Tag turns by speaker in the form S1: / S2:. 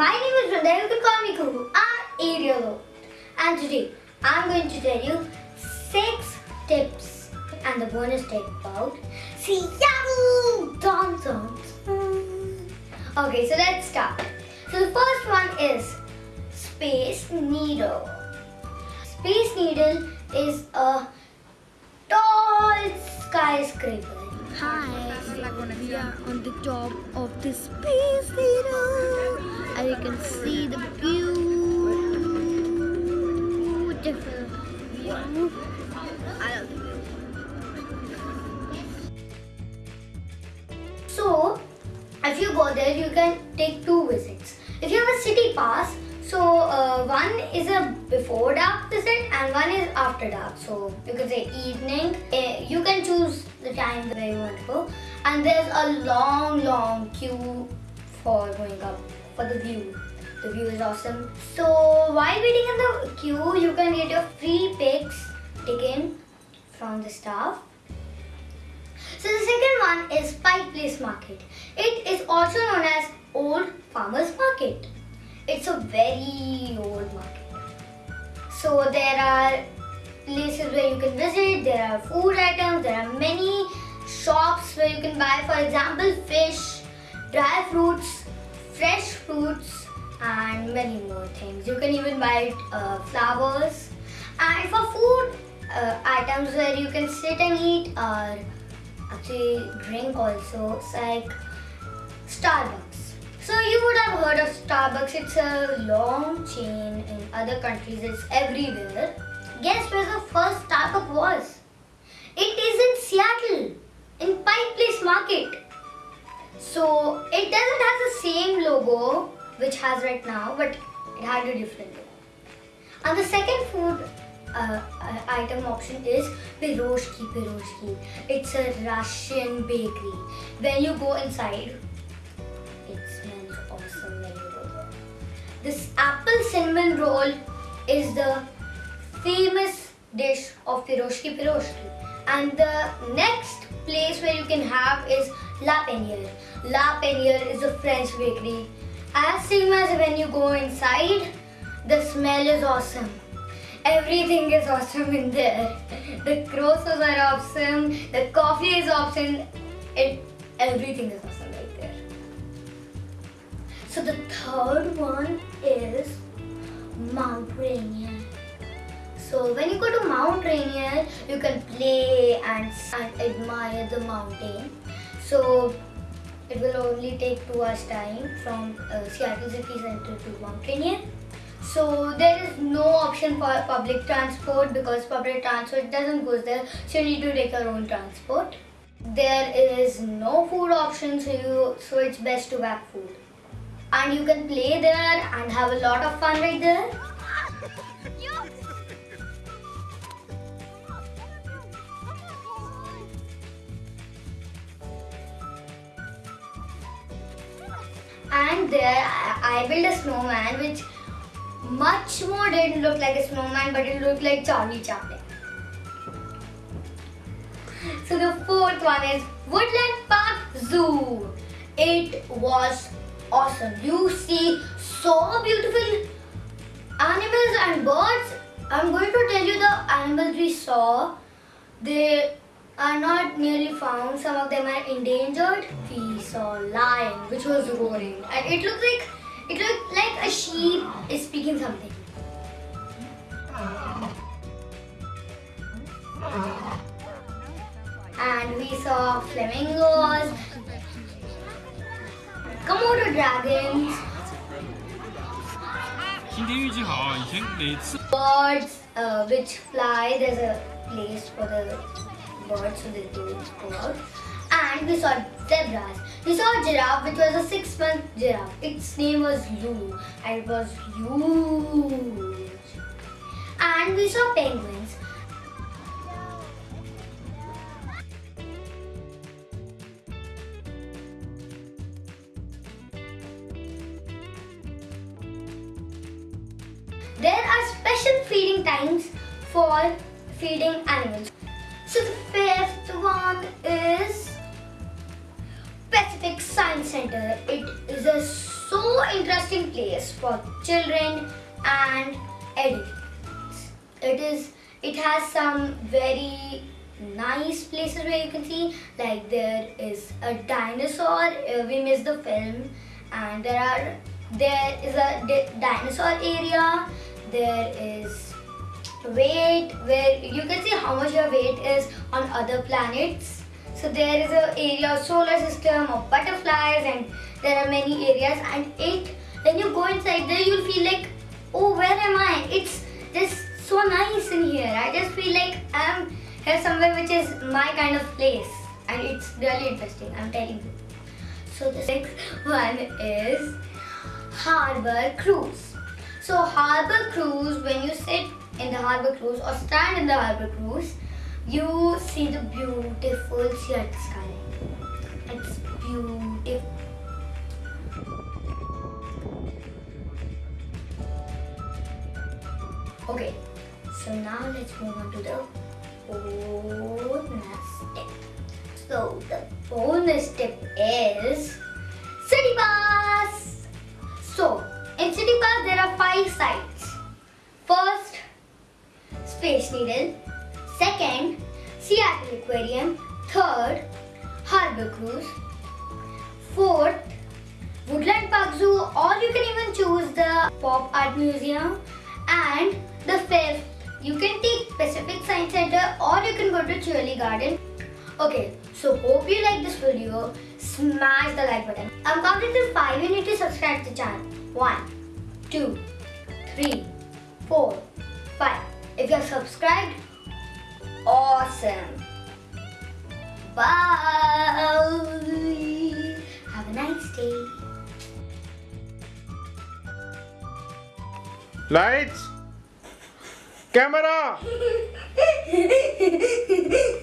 S1: my name is Vrunda. You can call me. I'm 8 years old. And today, I'm going to tell you 6 tips and the bonus tip about Seattle Dancers. Okay, so let's start. So the first one is Space Needle. Space Needle is a tall skyscraper.
S2: Hi, we are on the top of the space needle and you can see the beautiful view. I love the view.
S1: So, if you go there, you can take two visits. If you have a city pass, so uh, one is a before dark visit and one is after dark. So you can say evening. Uh, you can choose the time where you want to go, and there's a long, long queue for going up for the view. The view is awesome. So while waiting in the queue, you can get your free pics taken from the staff. So the second one is Pike Place Market. It is also known as Old Farmers Market. It's a very old market. So there are places where you can visit, there are food items, there are many shops where you can buy for example fish, dry fruits, fresh fruits and many more things. You can even buy uh, flowers and for food uh, items where you can sit and eat or actually drink also. It's like Starbucks. So you would have heard of Starbucks. It's a long chain in other countries. It's everywhere. Guess where the first Starbucks was? It is in Seattle, in Pike Place Market. So it doesn't have the same logo which has right now, but it had a different logo. And the second food uh, uh, item option is Piroshki Piroshki. It's a Russian bakery. When you go inside, This apple cinnamon roll is the famous dish of Piroshki Piroshki. And the next place where you can have is La Panier. La Panier is a French bakery. As same as when you go inside, the smell is awesome. Everything is awesome in there. The croissants are awesome. The coffee is awesome. It, everything is awesome right there. So the third one is Mount Rainier. So when you go to Mount Rainier, you can play and, and admire the mountain. So it will only take two hours time from uh, Seattle City Center to Mount Rainier. So there is no option for public transport because public transport doesn't go there. So you need to take your own transport. There is no food option, so you so it's best to pack food. And you can play there and have a lot of fun right there. And there I built a snowman which much more didn't look like a snowman but it looked like Charlie Chaplin. So the fourth one is Woodland Park Zoo. It was awesome. You see so beautiful animals and birds. I'm going to tell you the animals we saw. They are not nearly found. Some of them are endangered. We saw lion which was roaring and it looked like it looked like a sheep is speaking something. And we saw flamingos, Komodo dragons. Birds uh, which fly, there's a place for the birds so they don't go out. And we saw zebras. We saw a giraffe which was a six month giraffe. Its name was Lou and it was huge. And we saw penguins. There are special feeding times for feeding animals. So the fifth one is Pacific Science center. It is a so interesting place for children and adults. It is. It has some very nice places where you can see. Like there is a dinosaur. Uh, we missed the film, and there are there is a di- dinosaur area. There is weight where you can see how much your weight is on other planets. So there is a area of solar system of butterflies and there are many areas and it when you go inside there you'll feel like oh where am I? It's just so nice in here. I just feel like I'm here somewhere which is my kind of place and it's really interesting. I'm telling you. So the sixth one is harbor cruise. So harbor cruise, when you sit in the harbor cruise or stand in the harbor cruise, you see the beautiful Seattle sky. It's beautiful. Okay, so now let's move on to the bonus tip. So the bonus tip is in City Pass there are five sites. First, Space Needle. Second, Seattle Aquarium. Third, Harbor Cruise. Fourth, Woodland Park Zoo, or you can even choose the Pop Art Museum. And the fifth, you can take Pacific Science Center or you can go to Chihuly Garden. Okay, so hope you like this video. Smash the like button. I'm counting till 5. You need to subscribe to the channel. 1, 2, 3, 4, 5. If you're subscribed, awesome. Bye. Have a nice day.
S3: Lights. Camera.